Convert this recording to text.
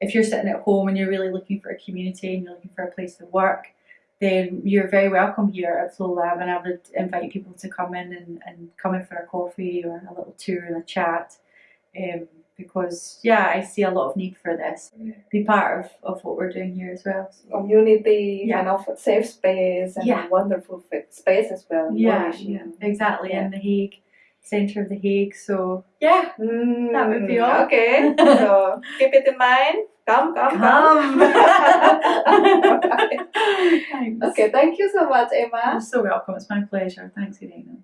if you're sitting at home and you're really looking for a community and you're looking for a place to work, then you're very welcome here at Flow Lab and I would invite people to come in and, and come in for a coffee or a little tour and a chat. Um, because yeah, I see a lot of need for this. Be part of, of what we're doing here as well. So, Community, Yeah. kind of safe space and Yeah. wonderful space as well. yeah, yeah, exactly. Yeah. In the Hague, centre of the Hague. So yeah, Mm, That would be all. Okay, so keep it in mind. Come, come, come. come. Okay, thank you so much, Emma. You're so welcome. It's my pleasure. Thanks, Irene.